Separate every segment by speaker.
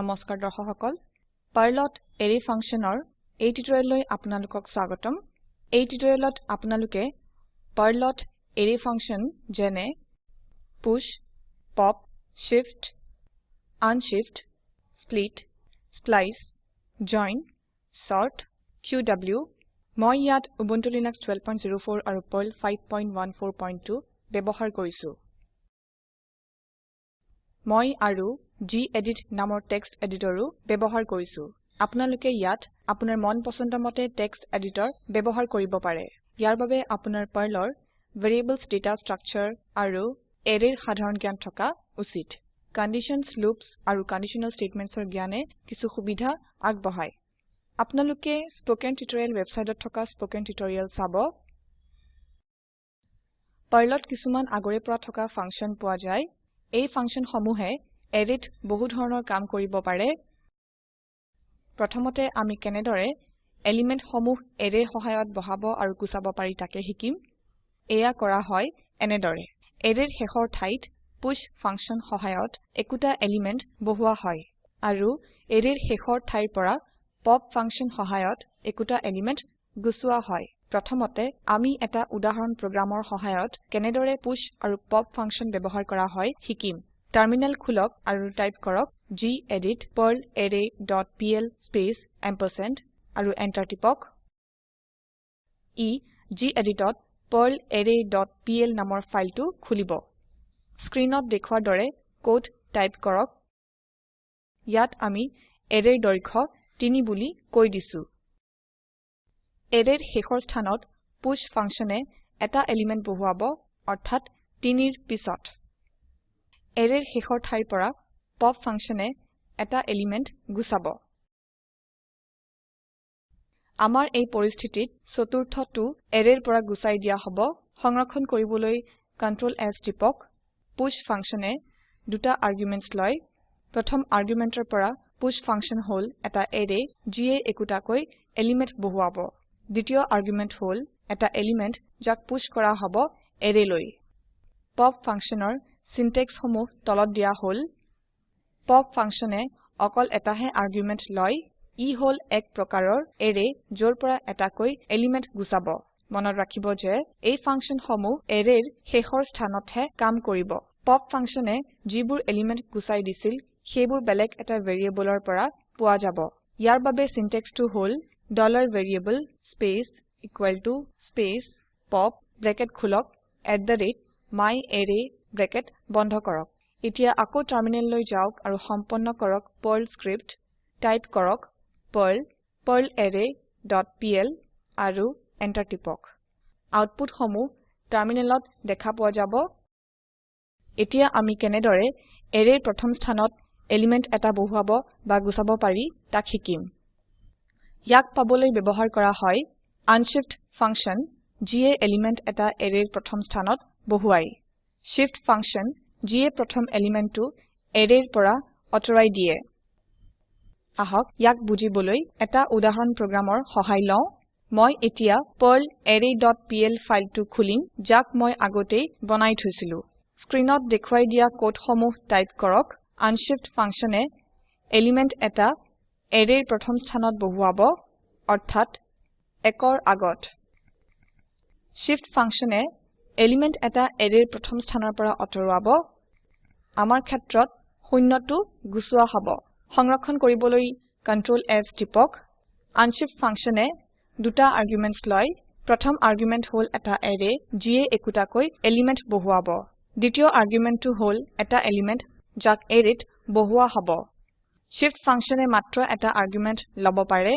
Speaker 1: নমস্কাৰ দৰ্শক সকল পাৰ্লত এৰে ফাংচনৰ এই টিউটৰিয়েললৈ আপোনালোকক স্বাগতম এই টিউটৰিয়েলত আপোনালোকে পাৰ্লত এৰে ফাংচন যেনে push pop shift unshift split splice join sort QW মই ইয়াত উবুন্টু লিনাক্স 12.04 আৰু পাৰ্ল 5.14.2 ব্যৱহাৰ কৰিছো মই আৰু gedit নামৰ টেক্সট এডিটৰো ব্যৱহাৰ কৰিছো আপোনালোকে ইয়াত আপোনাৰ মন পছন্দমতে টেক্সট এডিটৰ ব্যৱহাৰ কৰিব পাৰে ইয়াৰ বাবে আপোনাৰ পাৰ্লৰ ভেৰিয়েবলছ ডেটা ষ্ট্ৰাকচাৰ আৰু এৰেৰ সাধাৰণ জ্ঞান থকা উচিত কন্ডিশনস লুপছ আৰু কন্ডিশনাল ষ্টেটমেন্টছৰ জ্ঞানে কিছু সুবিধা আগবঢ়ায় আপোনালোকে স্প'কেন টিউটৰিয়েল ৱেবচাইটত থকা স্প'কেন টিউটৰিয়েল চাব পাৰ্লত কিছুমান আগৰে পৰা থকা ফাংচন পোৱা যায় এই ফাংচন সমূহে এৰেত বহু ধৰণৰ কাম কৰিব পাৰে প্ৰথমতে আমি কেনেদৰে এলিমেন্ট সমূহ এৰে সহায়ত বহাব আৰু গুচাব পাৰি তাকে শিকিম এয়া কৰা হয় এনেদৰে এৰেৰ শেষৰ ঠাইত পুছ ফাংচন সহায়ত একোটা এলিমেন্ট বহোৱা হয় আৰু এৰেৰ শেষৰ ঠাইৰ পৰা পপ ফাংচন সহায়ত একোটা এলিমেন্ট গুচোৱা হয় প্ৰথমতে আমি এটা উদাহৰণ প্ৰোগ্ৰামৰ সহায়ত কেনেদৰে পুশ আৰু পপ ফাংচন ব্যৱহাৰ কৰা হয় শিকিম টাৰ্মিনাল খুলক আৰু টাইপ কৰক gedit perlarray.pl স্পেচ এম্পাৰসেন্ড আৰু এন্টাৰ টিপক ই geditত perlarray.pl নামৰ ফাইলটো খুলিব স্ক্ৰিনত দেখুৱাৰ দৰে কোড টাইপ কৰক ইয়াত আমি এৰেৰ দৈৰ্ঘ্য 3 বুলি কৈ দিছো এৰেৰ শেষৰ স্থানত পুশ ফাংচনে এটা এলিমেন্ট বহুৱাব অৰ্থাৎ 3ৰ পিছত এৰেৰ শেষৰ ঠাইৰ পৰা পপ ফাংচনে এটা এলিমেন্ট গুচাব আমাৰ এই পৰিস্থিতিত চতুৰ্থটো এৰেৰ পৰা গুচাই দিয়া হ'ব সংৰক্ষণ কৰিবলৈ কন্ট্ৰোল এছ টিপক পুশ ফাংচনে দুটা আৰগুমেন্টছ লয় প্ৰথম আৰগুমেন্টৰ পৰা পুশ ফাংচন হ'ল এটা এৰে যিয়ে একোটাকৈ এলিমেন্ট বহুৱাব দ্বিতীয় আৰ্গুমেন্ট হল এটা এলিমেন্ট যাক পুশ কৰা হব এৰে লৈ পপ ফাংশনৰ সিনট্যাক্স সমূহ তলত দিয়া হল পপ ফাংশনে অকল এটাহে আৰ্গুমেন্ট লয় ই হল এক প্ৰকাৰৰ এৰে য'ৰ পৰা এটাকৈ কৈ এলিমেন্ট গুছাব মনত ৰাখিব যে এই ফাংশন সমূহ এৰেৰ শেষৰ স্থানতহে কাম কৰিব পপ ফাংশনে যিবোৰ এলিমেন্ট গুচাই দিছিল সেইবোৰ বেলেগ এটা ভেৰিয়েবলৰ পৰা পোৱা যাব ইয়াৰ বাবে সিনট্যাক্সটো হল dollar variable space equal to space pop bracket khulok at the rate my array bracket bondha korok. Itia ako terminal loi jauk aru hamponna korok perl script type korok perl perl array dot pl aru enter tipok. Output homu terminal lot dekha po jabo. Itia ami kenedore array prothom sthanot element eta bohuabo bagusabo pari takhikim. hikim. ইয়াক পাবলৈ ব্যৱহাৰ কৰা হয় unshift function যিয়ে element এটা এৰেৰ প্ৰথম স্থানত বহুৱাই শিফট ফাংচন যিয়ে প্ৰথম এলিমেন্টটো এৰেৰ পৰা অঁতৰাই দিয়ে আহক ইয়াক বুজিবলৈ এটা উদাহৰণ প্ৰগ্ৰামৰ সহায় লওঁ মই এতিয়া Perl array dot P L ফাইলটো খুলিম যাক মই আগতেই বনাই থৈছিলো স্ক্ৰীনত দেখুৱাই দিয়া কোডসমূহ টাইপ কৰক আনশিফট ফাংচনে এলিমেন্ট এটা এৰেৰ প্ৰথম স্থানত বহুৱাব অৰ্থাৎ একৰ আগত Shift ফাংচনে এলিমেন্ট এটা এৰেৰ প্ৰথম স্থানৰ পৰা আঁতৰাব আমাৰ ক্ষেত্ৰত শূন্যটো গুচোৱা হ'ব সংৰক্ষণ কৰিবলৈ Ctrl F টিপক আনশিফট ফাংচনে দুটা আৰগুমেণ্টছ লয় প্ৰথম আৰগুমেণ্ট হ'ল এটা এৰে যিয়ে একোটাকৈ এলিমেন্ট বহুৱাব দ্বিতীয় আৰগুমেণ্টটো হ'ল এটা এলিমেন্ট যাক এৰেত বহুৱা হ'ব Shift function e matra eta argument labo pare.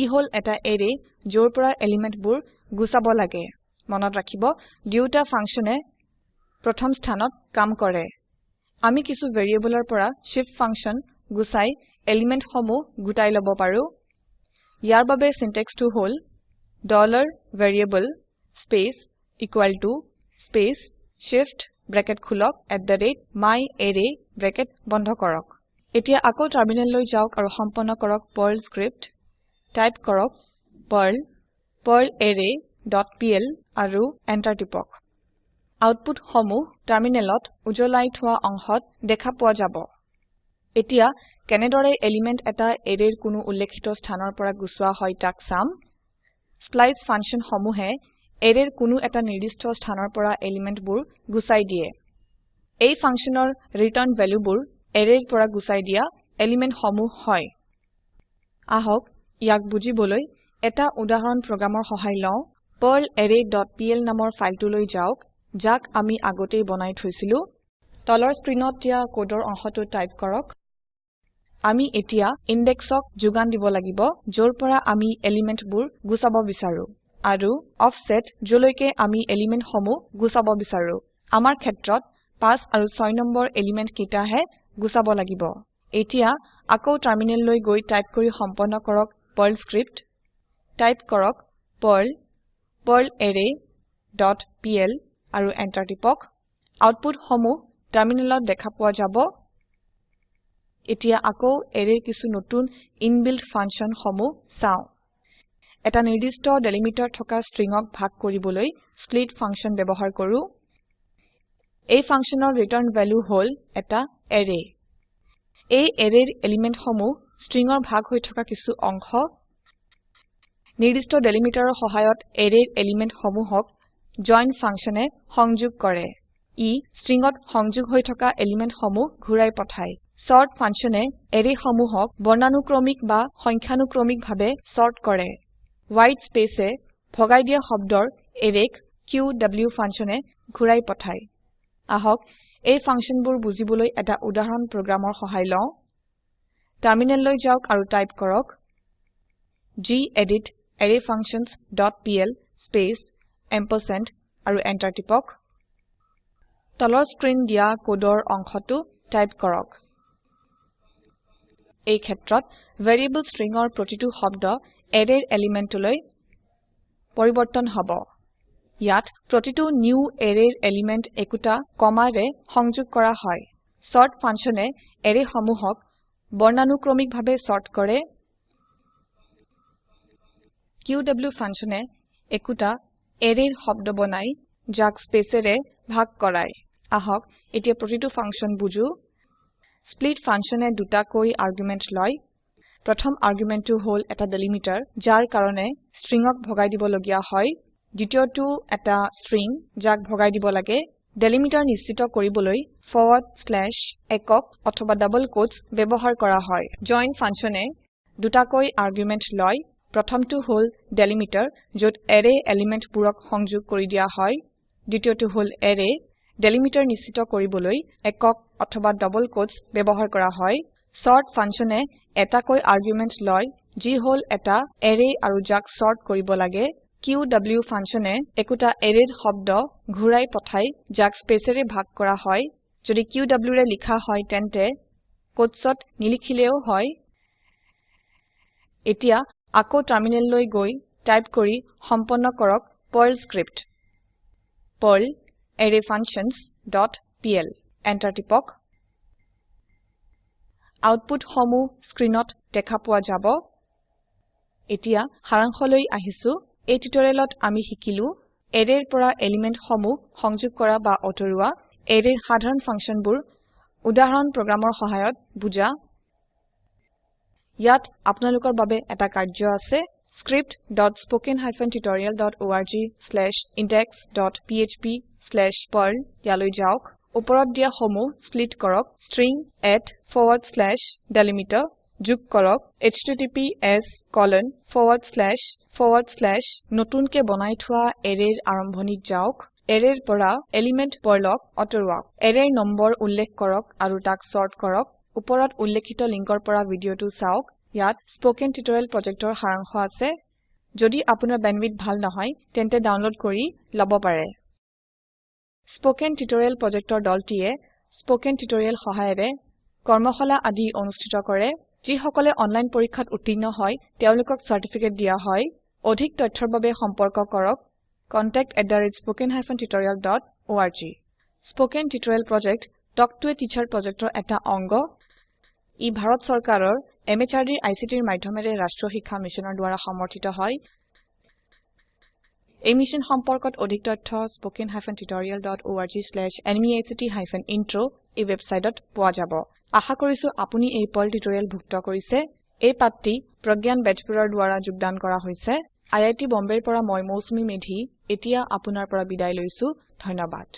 Speaker 1: E hole eta array jorpura element bur gusabo lage. Monot rakibo, duta function e protham sthanot kam kore. Ami kisu variable pura shift function gusai element homo gutai labo paru. Yarbabe syntax to hole dollar variable space equal to space shift bracket khulok at the rate my array bracket bondhokorok. korok. এতিয়া আকৌ টাৰ্মিনেললৈ যাওক আৰু সম্পন্ন কৰক Perl script type কৰক Perl perlarray.pl আৰু enter টিপক output সমূহ টাৰ্মিনেলত উজলাই থোৱা অংশত দেখা পোৱা যাব এতিয়া কেনেদৰে এলিমেন্ট এটা এৰেৰ কোনো উল্লেখিত স্থানৰ পৰা গুচোৱা হয় তাক চাম স্প্লাইস ফাংচন সমূহে এৰেৰ কোনো এটা নিৰ্দিষ্ট স্থানৰ পৰা এলিমেন্টবোৰ গুচাই দিয়ে এই ফাংচনৰ ৰিটাৰ্ন ভ্যালুবোৰ এৰেৰ পৰা গুচাই দিয়া এলিমেন্ট সমূহ হয় আহক ইয়াক বুজিবলৈ এটা উদাহৰণ প্ৰগ্ৰামৰ সহায় লওঁ পাৰ্ল এৰে ডট পিএল নামৰ ফাইলটোলৈ যাওক যাক আমি আগতে বনাই থৈছিলো তলৰ স্ক্ৰীণত দিয়া কোডৰ অংশটো টাইপ কৰক আমি এতিয়া ইনডেক্সক যোগান দিব লাগিব য'ৰ পৰা আমি এলিমেণ্টবোৰ গুচাব বিচাৰোঁ আৰু অফছেট যলৈকে আমি এলিমেণ্টসমূহ গুচাব বিচাৰোঁ আমাৰ ক্ষেত্ৰত পাঁচ আৰু ছয় নম্বৰ এলিমেণ্ট কেইটাহে গুচাব লাগিব এতিয়া আকৌ টাৰ্মিনেললৈ গৈ টাইপ কৰি সম্পন্ন কৰক পাৰ্ল স্ক্ৰিপ্ট টাইপ কৰক Perl Perl array dot P L আৰু এণ্টাৰ টিপক আউটপুটসমূহ টাৰ্মিনেলত দেখা পোৱা যাব এতিয়া আকৌ এৰেৰ কিছু নতুন ইনবিল্ড ফাংচনসমূহ চাওঁ এটা নিৰ্দিষ্ট ডেলিমিটাৰ থকা ষ্ট্ৰিঙক ভাগ কৰিবলৈ স্প্লিট ফাংচন ব্যৱহাৰ কৰোঁ এই ফাংচনৰ return ভেলু হল এটা এৰে এই এৰেৰ এলিমেন্ট সমূহ স্ট্ৰিংৰ ভাগ হৈ থকা কিছু অংশ নিৰ্দিষ্ট ডেলিমিটাৰৰ সহায়ত এৰেৰ এলিমেন্ট সমূহক join ফাংচনে সংযোগ কৰে। ই স্ট্ৰিংত সংযোগ হৈ থকা এলিমেন্ট সমূহ ঘূৰাই পঠায়। চৰ্ট ফাংচনে এৰে সমূহক বৰ্ণানুক্ৰমিক বা সংখ্যানুক্ৰমিকভাৱে চৰ্ট কৰে। white spaceে ভগাই দিয়া শব্দৰ এৰেক কিউ qw ফাংচনে ঘূৰাই পঠায়। আহক এই ফাংচনবোৰ বুজিবলৈ এটা উদাহৰণ প্ৰগ্ৰামৰ সহায় লওঁ টাৰ্মিনেললৈ যাওক আৰু টাইপ কৰক gedit arrayfunctions.pl স্পেচ এম্পাৰসেন্ট আৰু এন্টাৰ টিপক তলৰ স্ক্ৰীন দিয়া কোডৰ অংশটো টাইপ কৰক এই ক্ষেত্ৰত ভেৰিয়েবল ষ্ট্ৰিংৰ প্ৰতিটো শব্দ এৰেৰ এলিমেণ্টলৈ পৰিৱৰ্তন হ'ব ইয়াত প্ৰতিটো নিউ এৰেৰ এলিমেন্ট একুটা কমাৰে সংযোগ কৰা হয় সৰ্ট ফাংশনে এৰে সমূহক বৰ্ণানুক্ৰমিকভাবে কৰে কিউ কিউডব্লিউ ফাংশনে একোটা এৰেৰ শব্দ বনায় যাক স্পেচেৰে ভাগ কৰায় আহক এতিয়া প্ৰতিটো ফাংচন বুজো স্প্লিট ফাংশনে দুটা কই আৰ্গুমেন্ট লয় প্ৰথম আৰ্গুমেন্টটো হল এটা ডেলিমিটাৰ যাৰ কাৰণে স্ট্ৰিংক ভগাই দিবলগীয়া হয় দ্বিতীয়টো এটা ষ্ট্ৰিং যাক ভগাই দিব লাগে ডেলিমিটাৰ নিশ্চিত কৰিবলৈ ফৰৱাৰ্ড স্ল্যাশ একক অথবা ডাবল কোটস ব্যৱহাৰ কৰা হয় জয়েন ফাংচনে দুটাকৈ আৰ্গুমেণ্ট লয় প্ৰথমটো হ'ল ডেলিমিটাৰ য'ত এৰে এলিমেণ্ট পূৰক সংযোগ কৰি দিয়া হয় দ্বিতীয়টো হ'ল এৰে ডেলিমিটাৰ নিশ্চিত কৰিবলৈ একক অথবা ডাবল কোটস ব্যৱহাৰ কৰা হয় Sort ফাংচনে এটাকৈ আৰ্গুমেণ্ট লয় যি হ'ল এটা এৰে আৰু যাক চৰ্ট কৰিব লাগে কিউ QW ফাংচনে একোটা এৰে শব্দ ঘূৰাই পঠাই যাক স্পেচৰে ভাগ কৰা হয় যদি কিউ ৰে লিখা হয় তেন্তে কোটছত নিলিখিলেও হয় এতিয়া আকৌ টাৰ্মিনেল লৈ গৈ টাইপ কৰি সম্পন্ন কৰক Perl script Perl arrayfunctions.pl enter টিপক আউটপুট হমু স্ক্ৰিনত দেখা পোৱা যাব এতিয়া সাৰাংশলৈ আহিছো এই টিউটোৰিয়েলত আমি শিকিলো এৰেৰ পৰা এলিমেন্ট সমূহ সংযোগ কৰা বা অটৰুৱা এৰেৰ সাধাৰণ ফাংচনবোৰ উদাহৰণ প্ৰোগ্ৰামৰ সহায়ত বুজা ইয়াত আপোনালোকৰ বাবে এটা কাৰ্য আছে script.spoken-tutorial.org/index.php/perl ইয়ালৈ যাওক ওপৰত দিয়া সমূহ স্প্লিট কৰক string at forward slash delimiter যোগ কৰক https colon forward slash forward slash নতুনকে বনাই থোৱা এৰেৰ আৰম্ভণি যাওক এৰেৰ পৰা এলিমেন্ট পৰলক অতৰুৱাওক এৰেৰ নম্বৰ উল্লেখ কৰক আৰু তাক চৰ্ট কৰক ওপৰত উল্লেখিত লিংকৰ পৰা ভিডিঅটো চাওক ইয়াত স্পকেন টিউটৰিয়েল প্ৰজেক্টৰ সাৰাংশ আছে যদি আপোনাৰ বেণ্ডৱিথ ভাল নহয় তেন্তে ডাউনলোড কৰি ল'ব পাৰে স্পকেন টিউটৰিয়েল প্ৰজেক্টৰ দলটিয়ে স্পকেন টিউটৰিয়েল সহায়েৰে কৰ্মশালা আদি অনুষ্ঠিত কৰে যিসকলে অনলাইন পৰীক্ষাত উত্তীৰ্ণ হয় তেওঁলোকক চাৰ্টিফিকেট দিয়া হয় অধিক তথ্যৰ বাবে সম্পৰ্ক কৰক contact@spoken-tutorial.org spoken tutorial project talk to a teacher project এটা অংগ ই ভাৰত চৰকাৰৰ MHRDৰ ICTৰ মাধ্যমেৰে ৰাষ্ট্ৰীয় শিক্ষা মিছনৰ দ্বাৰা সমৰ্থিত হয় এই মিছন সম্পৰ্কত অধিক তথ্য hyphen tutorial dot spoken-tutorial.org/nmeict-intro e এই ৱেবচাইটত পোৱা যাব আশা কৰিছো আপুনি এই পল টিউটৰিয়েল ভুক্ত কৰিছে এই পাঠটি প্ৰজ্ঞান বেজপুৰৰ দ্বাৰা যোগদান কৰা হৈছে আই আই আইআইটি বম্বেৰ পৰা মই মৌচুমী মেধি এতিয়া আপোনাৰ পৰা বিদায় লৈছো ধন্যবাদ